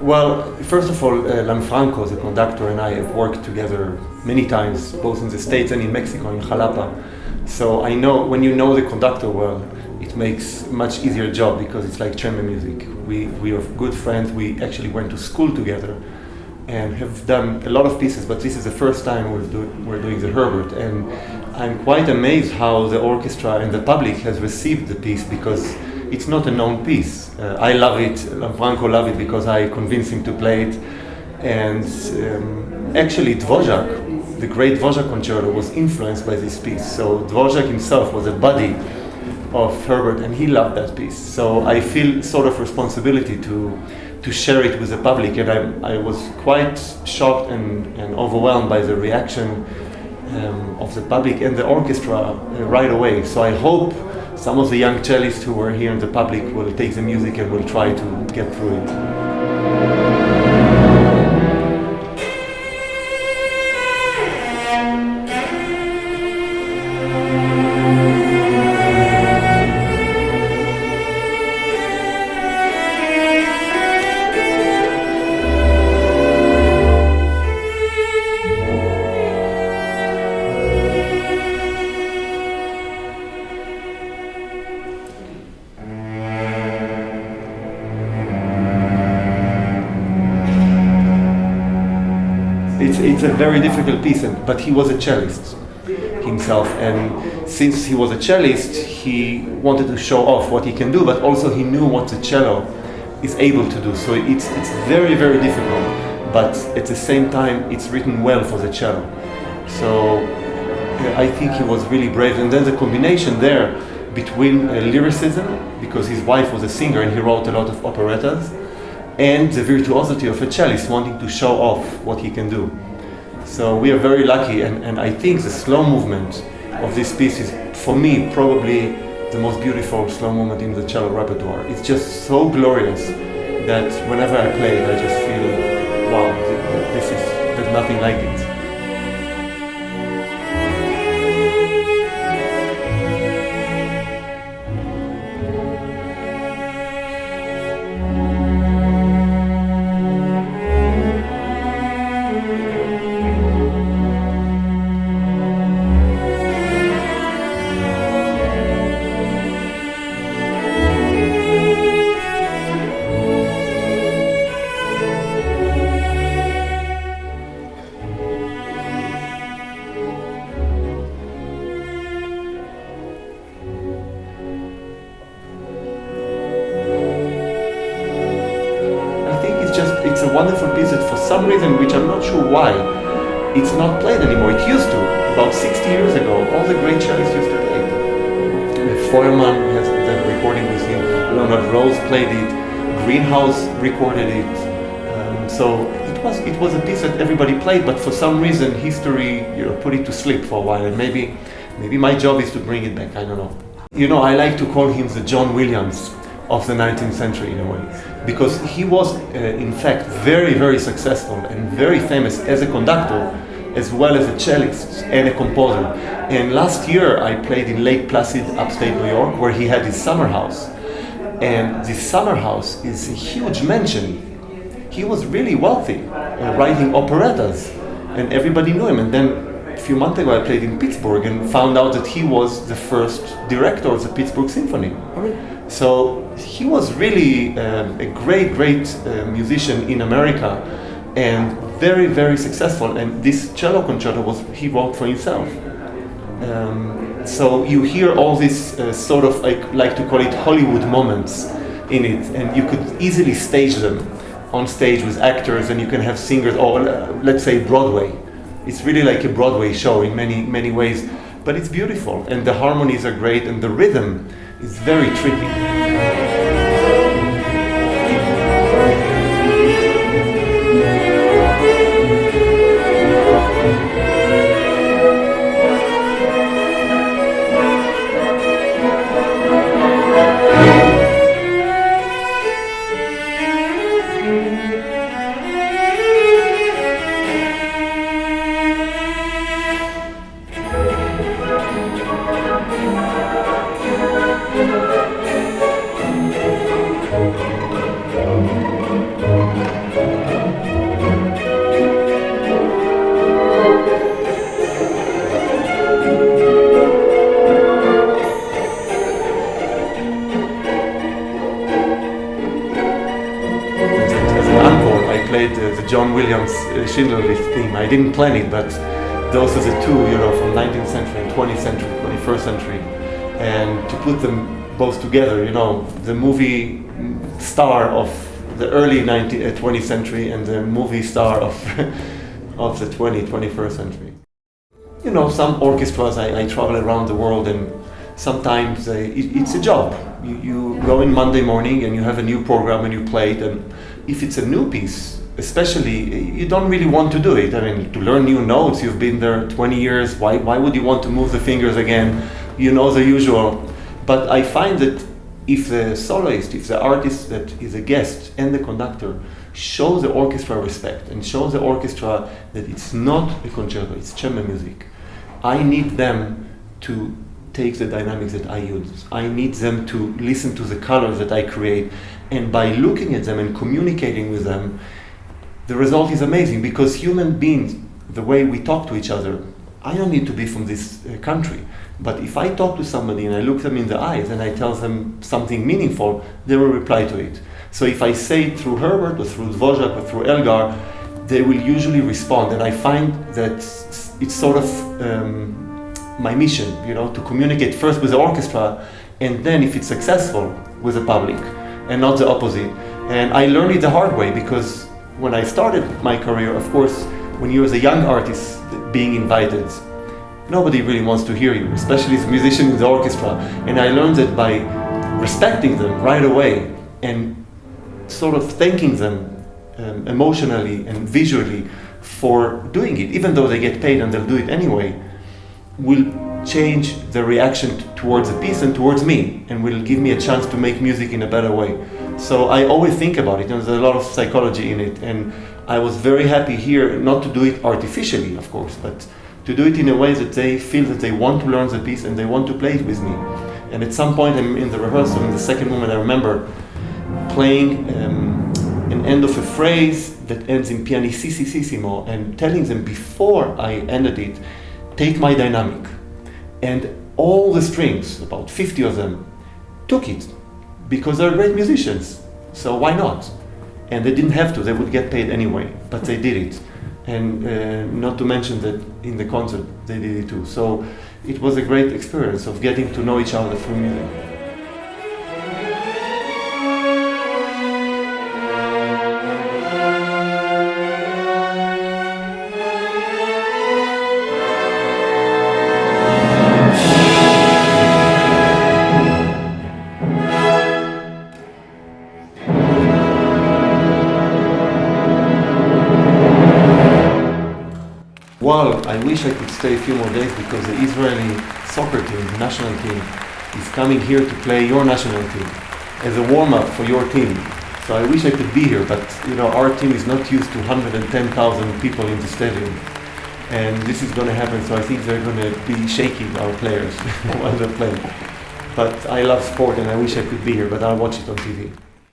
Well, first of all, uh, Lanfranco, the conductor, and I have worked together many times, both in the States and in Mexico, in Jalapa. So I know when you know the conductor well, it makes much easier job because it's like chamber music. We, we are good friends. We actually went to school together and have done a lot of pieces, but this is the first time we're, do, we're doing the Herbert. And I'm quite amazed how the orchestra and the public has received the piece because it's not a known piece. Uh, I love it, Lanfranco love it because I convinced him to play it. And um, actually Dvorak, the great Dvorak concerto was influenced by this piece. So Dvorak himself was a buddy of Herbert and he loved that piece. So I feel sort of responsibility to to share it with the public and I, I was quite shocked and, and overwhelmed by the reaction um, of the public and the orchestra uh, right away. So I hope some of the young cellists who were here in the public will take the music and will try to get through it. It's, a very difficult piece, and, but he was a cellist himself, and since he was a cellist, he wanted to show off what he can do, but also he knew what the cello is able to do. So it's, it's very, very difficult, but at the same time, it's written well for the cello. So I think he was really brave, and then the combination there between uh, lyricism, because his wife was a singer and he wrote a lot of operettas, and the virtuosity of a cellist wanting to show off what he can do. So we are very lucky and, and I think the slow movement of this piece is, for me, probably the most beautiful slow movement in the cello repertoire. It's just so glorious that whenever I play it, I just feel, wow, this is, there's nothing like it. It's a wonderful piece that for some reason, which I'm not sure why, it's not played anymore. It used to. About 60 years ago, all the great cellists used to play it. Feuermann has the recording with him. Leonard Rose played it. Greenhouse recorded it. Um, so it was it was a piece that everybody played, but for some reason, history you know, put it to sleep for a while. And maybe maybe my job is to bring it back. I don't know. You know, I like to call him the John Williams of the 19th century in a way. Because he was uh, in fact very very successful and very famous as a conductor as well as a cellist and a composer. And last year I played in Lake Placid upstate New York where he had his summer house. And this summer house is a huge mansion. He was really wealthy uh, writing operettas and everybody knew him. And then a few months ago I played in Pittsburgh and found out that he was the first director of the Pittsburgh Symphony so he was really um, a great, great uh, musician in America and very, very successful. And this cello concerto was he wrote for himself. Um, so you hear all these uh, sort of like, like to call it Hollywood moments in it, and you could easily stage them on stage with actors, and you can have singers, or uh, let's say Broadway. It's really like a Broadway show in many, many ways, but it's beautiful, and the harmonies are great, and the rhythm is very tricky. Played uh, the John Williams uh, Schindler List theme. I didn't plan it, but those are the two, you know, from 19th century and 20th century, 21st century, and to put them both together, you know, the movie star of the early 19th, 20th century and the movie star of of the 20th, 21st century. You know, some orchestras, I, I travel around the world and sometimes uh, it, it's a job. You, you go in Monday morning and you have a new program and you play it and if it's a new piece, especially, you don't really want to do it. I mean, to learn new notes, you've been there 20 years, why, why would you want to move the fingers again? You know the usual. But I find that if the soloist, if the artist that is a guest and the conductor show the orchestra respect and show the orchestra that it's not a concerto, it's chamber music, I need them to take the dynamics that I use. I need them to listen to the colors that I create. And by looking at them and communicating with them, the result is amazing because human beings, the way we talk to each other, I don't need to be from this uh, country. But if I talk to somebody and I look them in the eyes and I tell them something meaningful, they will reply to it. So if I say it through Herbert or through Dvorak or through Elgar, they will usually respond. And I find that it's sort of um, my mission, you know, to communicate first with the orchestra and then if it's successful with the public and not the opposite. And I learned it the hard way because when I started my career, of course, when you're as a young artist being invited, nobody really wants to hear you, especially as a musician in the orchestra. And I learned that by respecting them right away and sort of thanking them um, emotionally and visually for doing it, even though they get paid and they'll do it anyway, will change the reaction towards the piece and towards me and will give me a chance to make music in a better way. So I always think about it, and there's a lot of psychology in it. And I was very happy here not to do it artificially, of course, but to do it in a way that they feel that they want to learn the piece and they want to play it with me. And at some point in the rehearsal, in the second moment, I remember playing um, an end of a phrase that ends in pianissimo and telling them before I ended it, take my dynamic. And all the strings, about 50 of them, took it because they're great musicians. So why not? And they didn't have to, they would get paid anyway, but they did it. And uh, not to mention that in the concert they did it too. So it was a great experience of getting to know each other through music. Well, I wish I could stay a few more days because the Israeli soccer team, the national team, is coming here to play your national team as a warm-up for your team. So I wish I could be here, but you know our team is not used to 110,000 people in the stadium, and this is going to happen. So I think they're going to be shaking our players while they're playing. But I love sport, and I wish I could be here, but I'll watch it on TV.